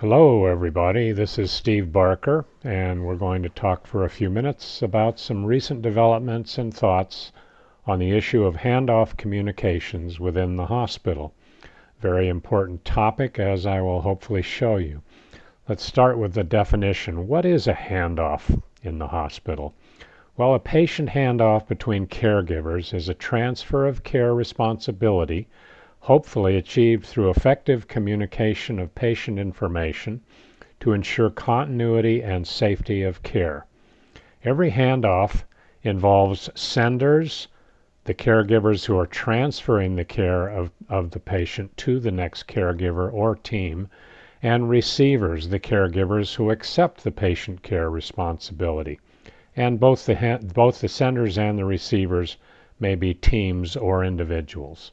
Hello, everybody. This is Steve Barker, and we're going to talk for a few minutes about some recent developments and thoughts on the issue of handoff communications within the hospital. Very important topic, as I will hopefully show you. Let's start with the definition. What is a handoff in the hospital? Well, a patient handoff between caregivers is a transfer of care responsibility hopefully achieved through effective communication of patient information to ensure continuity and safety of care. Every handoff involves senders, the caregivers who are transferring the care of, of the patient to the next caregiver or team, and receivers, the caregivers who accept the patient care responsibility. And both the, both the senders and the receivers may be teams or individuals.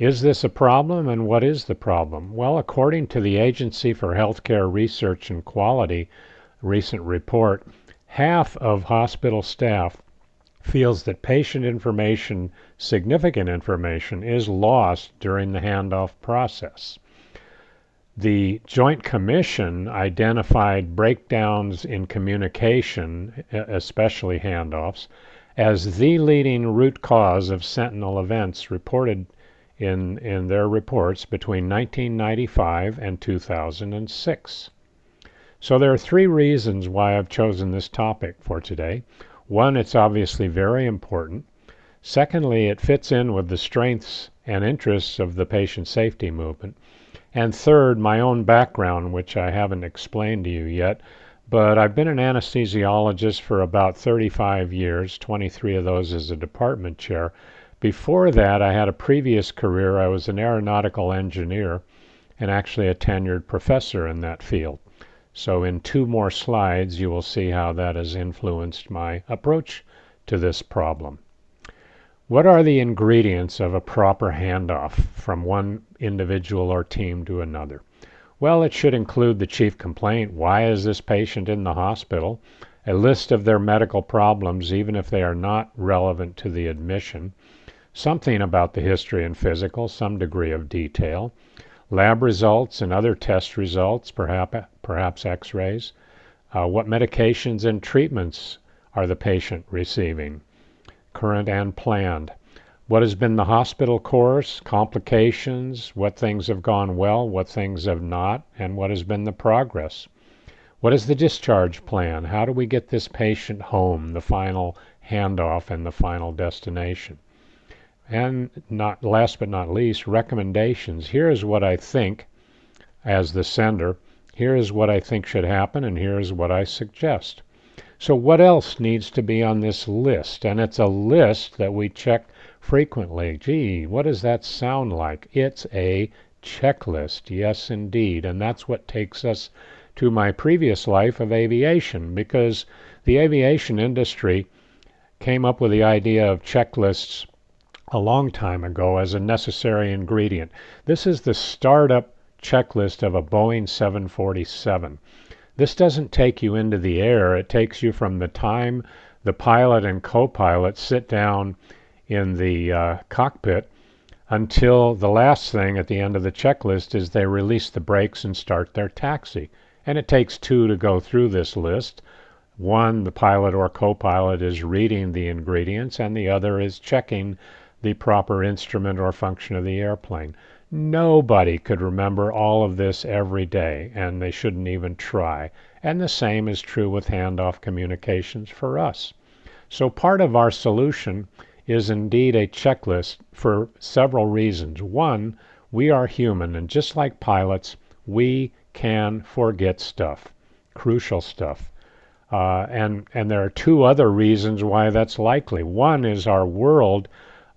Is this a problem and what is the problem? Well, according to the Agency for Healthcare Research and Quality recent report, half of hospital staff feels that patient information, significant information, is lost during the handoff process. The Joint Commission identified breakdowns in communication, especially handoffs, as the leading root cause of sentinel events reported in, in their reports between 1995 and 2006. So there are three reasons why I've chosen this topic for today. One, it's obviously very important. Secondly, it fits in with the strengths and interests of the patient safety movement. And third, my own background, which I haven't explained to you yet, but I've been an anesthesiologist for about 35 years, 23 of those as a department chair, before that, I had a previous career. I was an aeronautical engineer and actually a tenured professor in that field. So in two more slides, you will see how that has influenced my approach to this problem. What are the ingredients of a proper handoff from one individual or team to another? Well, it should include the chief complaint. Why is this patient in the hospital? A list of their medical problems, even if they are not relevant to the admission something about the history and physical, some degree of detail, lab results and other test results, perhaps, perhaps x-rays, uh, what medications and treatments are the patient receiving, current and planned, what has been the hospital course, complications, what things have gone well, what things have not, and what has been the progress. What is the discharge plan? How do we get this patient home, the final handoff and the final destination? And not last but not least, recommendations. Here is what I think as the sender. Here is what I think should happen, and here is what I suggest. So, what else needs to be on this list? And it's a list that we check frequently. Gee, what does that sound like? It's a checklist. Yes, indeed. And that's what takes us to my previous life of aviation, because the aviation industry came up with the idea of checklists a long time ago as a necessary ingredient. This is the startup checklist of a Boeing 747. This doesn't take you into the air, it takes you from the time the pilot and co pilot sit down in the uh, cockpit until the last thing at the end of the checklist is they release the brakes and start their taxi. And it takes two to go through this list. One, the pilot or co pilot is reading the ingredients, and the other is checking the proper instrument or function of the airplane. Nobody could remember all of this every day, and they shouldn't even try. And the same is true with handoff communications for us. So part of our solution is indeed a checklist for several reasons. One, we are human, and just like pilots, we can forget stuff, crucial stuff. Uh, and, and there are two other reasons why that's likely. One is our world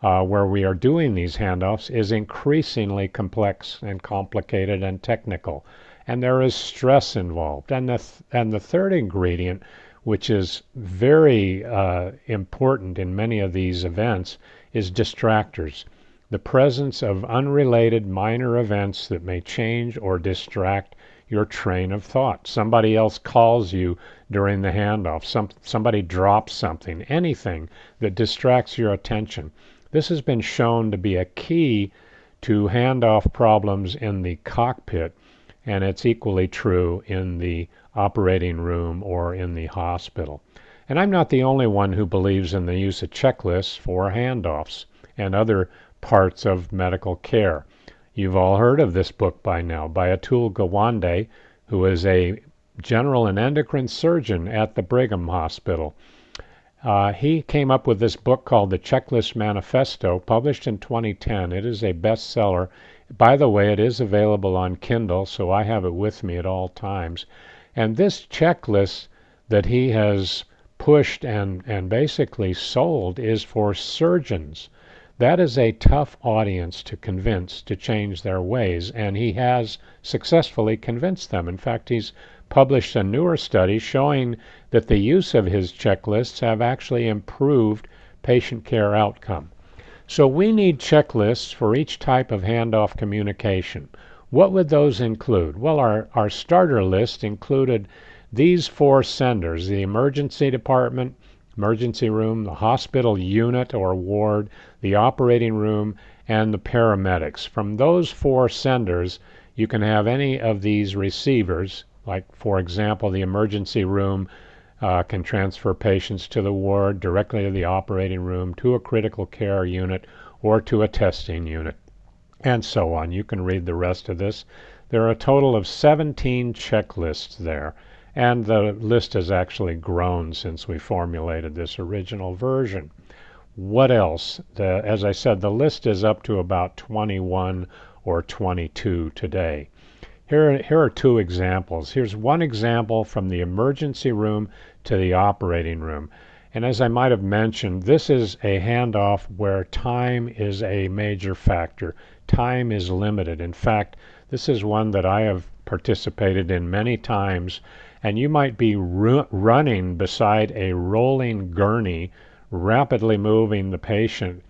uh, where we are doing these handoffs is increasingly complex and complicated and technical. And there is stress involved. And the, th and the third ingredient, which is very uh, important in many of these events, is distractors. The presence of unrelated minor events that may change or distract your train of thought. Somebody else calls you during the handoff. Some, somebody drops something. Anything that distracts your attention. This has been shown to be a key to handoff problems in the cockpit and it's equally true in the operating room or in the hospital. And I'm not the only one who believes in the use of checklists for handoffs and other parts of medical care. You've all heard of this book by now by Atul Gawande, who is a general and endocrine surgeon at the Brigham Hospital. Uh, he came up with this book called The Checklist Manifesto, published in 2010. It is a bestseller. By the way, it is available on Kindle, so I have it with me at all times. And this checklist that he has pushed and, and basically sold is for surgeons. That is a tough audience to convince to change their ways, and he has successfully convinced them. In fact, he's published a newer study showing that the use of his checklists have actually improved patient care outcome. So we need checklists for each type of handoff communication. What would those include? Well, our, our starter list included these four senders the emergency department, emergency room, the hospital unit or ward, the operating room, and the paramedics. From those four senders, you can have any of these receivers like, for example, the emergency room uh, can transfer patients to the ward, directly to the operating room, to a critical care unit, or to a testing unit, and so on. You can read the rest of this. There are a total of 17 checklists there, and the list has actually grown since we formulated this original version. What else? The, as I said, the list is up to about 21 or 22 today. Here, here are two examples. Here's one example from the emergency room to the operating room. And as I might have mentioned, this is a handoff where time is a major factor. Time is limited. In fact, this is one that I have participated in many times, and you might be ru- running beside a rolling gurney, rapidly moving the patient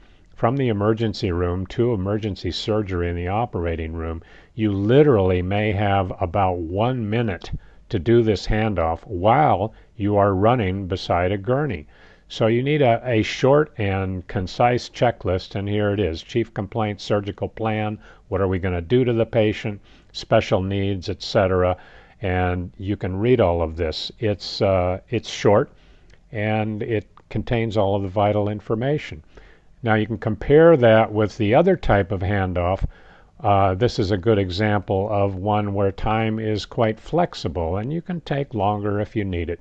from the emergency room to emergency surgery in the operating room, you literally may have about one minute to do this handoff while you are running beside a gurney. So you need a, a short and concise checklist, and here it is Chief Complaint Surgical Plan. What are we going to do to the patient? Special needs, etc. And you can read all of this. It's, uh, it's short and it contains all of the vital information. Now you can compare that with the other type of handoff. Uh, this is a good example of one where time is quite flexible and you can take longer if you need it.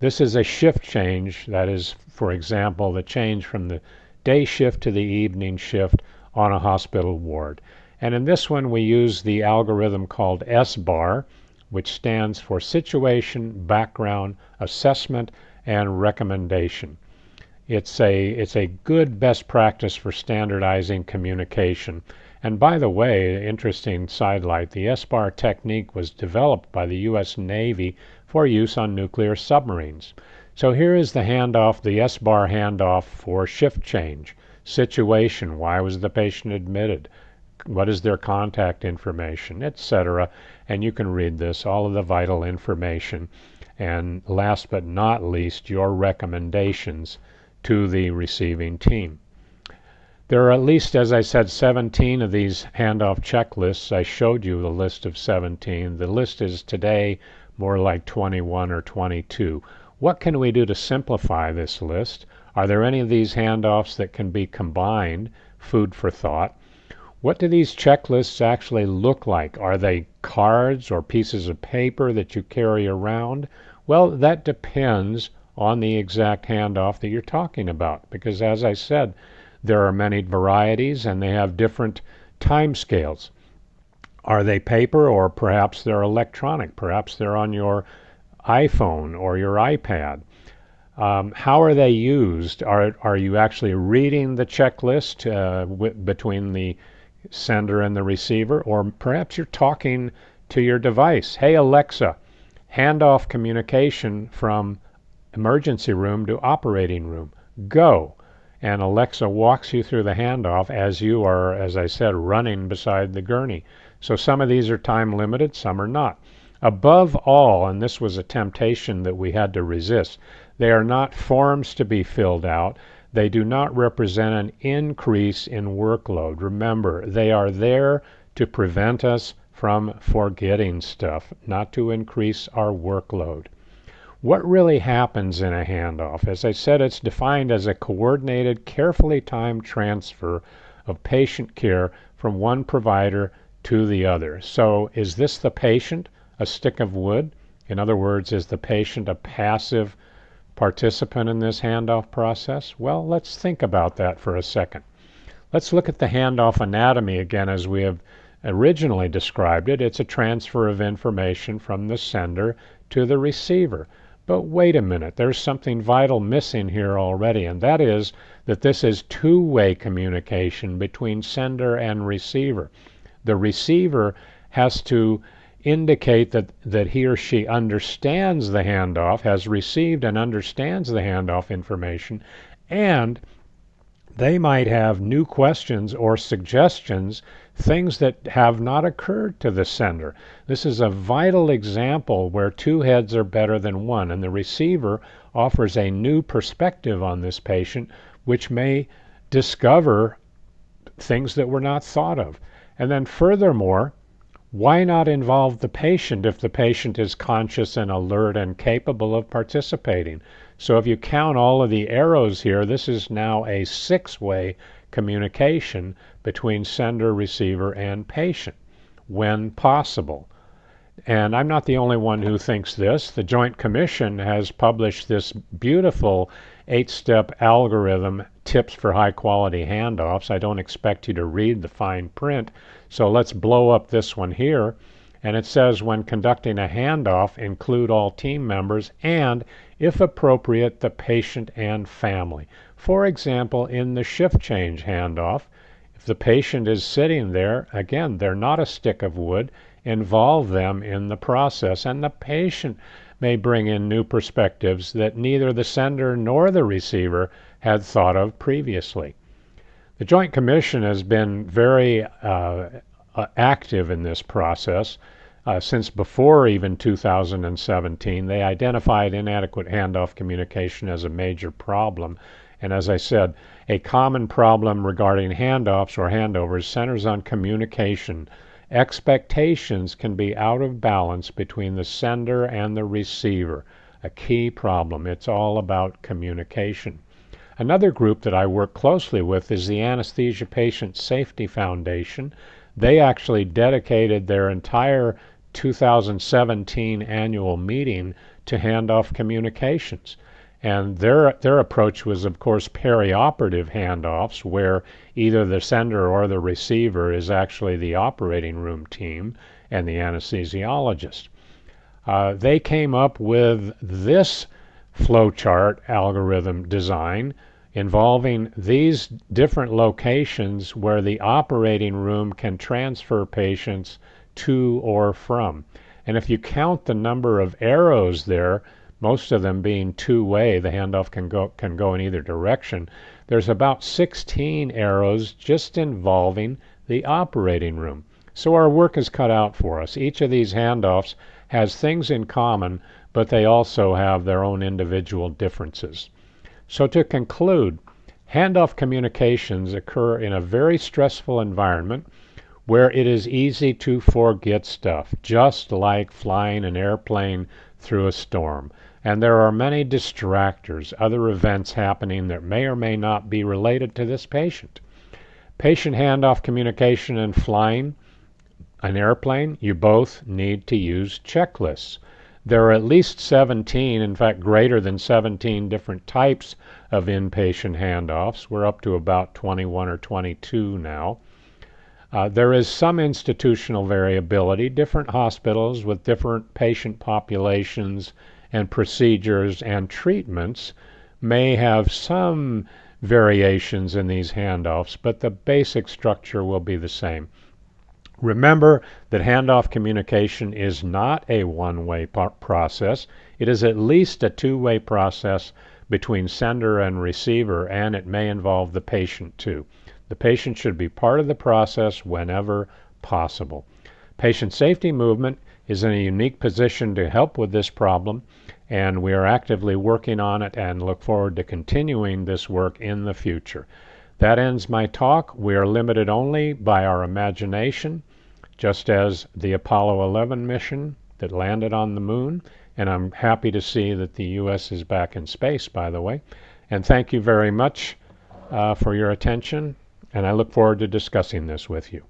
This is a shift change, that is, for example, the change from the day shift to the evening shift on a hospital ward. And in this one, we use the algorithm called SBAR, which stands for Situation, Background, Assessment, and Recommendation. It's a, it's a good best practice for standardizing communication. And by the way, interesting sidelight, the SBAR technique was developed by the U.S. Navy for use on nuclear submarines. So here is the handoff, the SBAR handoff for shift change. Situation, why was the patient admitted? What is their contact information, etc. And you can read this, all of the vital information. And last but not least, your recommendations to the receiving team. There are at least, as I said, 17 of these handoff checklists. I showed you the list of 17. The list is today more like 21 or 22. What can we do to simplify this list? Are there any of these handoffs that can be combined? Food for thought. What do these checklists actually look like? Are they cards or pieces of paper that you carry around? Well, that depends on the exact handoff that you're talking about. Because as I said, there are many varieties and they have different time scales. Are they paper or perhaps they're electronic? Perhaps they're on your iPhone or your iPad. Um, how are they used? Are, are you actually reading the checklist uh, between the sender and the receiver? Or perhaps you're talking to your device. Hey, Alexa, hand off communication from emergency room to operating room. Go. And Alexa walks you through the handoff as you are, as I said, running beside the gurney. So some of these are time limited, some are not. Above all, and this was a temptation that we had to resist, they are not forms to be filled out. They do not represent an increase in workload. Remember, they are there to prevent us from forgetting stuff, not to increase our workload. What really happens in a handoff? As I said, it's defined as a coordinated, carefully timed transfer of patient care from one provider to the other. So, is this the patient, a stick of wood? In other words, is the patient a passive participant in this handoff process? Well, let's think about that for a second. Let's look at the handoff anatomy again as we have originally described it. It's a transfer of information from the sender to the receiver. But wait a minute, there's something vital missing here already, and that is that this is two way communication between sender and receiver. The receiver has to indicate that, that he or she understands the handoff, has received and understands the handoff information, and they might have new questions or suggestions, things that have not occurred to the sender. This is a vital example where two heads are better than one, and the receiver offers a new perspective on this patient, which may discover things that were not thought of. And then, furthermore, why not involve the patient if the patient is conscious and alert and capable of participating? So if you count all of the arrows here, this is now a six-way communication between sender, receiver, and patient when possible. And I'm not the only one who thinks this. The Joint Commission has published this beautiful eight step algorithm, tips for high quality handoffs. I don't expect you to read the fine print, so let's blow up this one here. And it says when conducting a handoff, include all team members and, if appropriate, the patient and family. For example, in the shift change handoff, the patient is sitting there, again, they're not a stick of wood, involve them in the process. And the patient may bring in new perspectives that neither the sender nor the receiver had thought of previously. The Joint Commission has been very uh, uh, active in this process. Uh, since before even 2017, they identified inadequate handoff communication as a major problem. And as I said, a common problem regarding handoffs or handovers centers on communication. Expectations can be out of balance between the sender and the receiver. A key problem. It's all about communication. Another group that I work closely with is the Anesthesia Patient Safety Foundation. They actually dedicated their entire 2017 annual meeting to handoff communications. And their, their approach was, of course, perioperative handoffs, where either the sender or the receiver is actually the operating room team and the anesthesiologist. Uh, they came up with this flowchart algorithm design involving these different locations where the operating room can transfer patients to or from. And if you count the number of arrows there, most of them being two-way, the handoff can go can go in either direction. There's about 16 arrows just involving the operating room. So our work is cut out for us. Each of these handoffs has things in common, but they also have their own individual differences. So to conclude, handoff communications occur in a very stressful environment where it is easy to forget stuff, just like flying an airplane through a storm. And there are many distractors, other events happening that may or may not be related to this patient. Patient handoff communication and flying an airplane, you both need to use checklists. There are at least 17, in fact, greater than 17 different types of inpatient handoffs. We're up to about 21 or 22 now. Uh, there is some institutional variability. Different hospitals with different patient populations and procedures and treatments may have some variations in these handoffs, but the basic structure will be the same. Remember that handoff communication is not a one-way process. It is at least a two-way process between sender and receiver, and it may involve the patient too. The patient should be part of the process whenever possible. Patient safety movement is in a unique position to help with this problem, and we are actively working on it and look forward to continuing this work in the future. That ends my talk. We are limited only by our imagination just as the Apollo 11 mission that landed on the moon. And I'm happy to see that the U.S. is back in space, by the way. And thank you very much uh, for your attention, and I look forward to discussing this with you.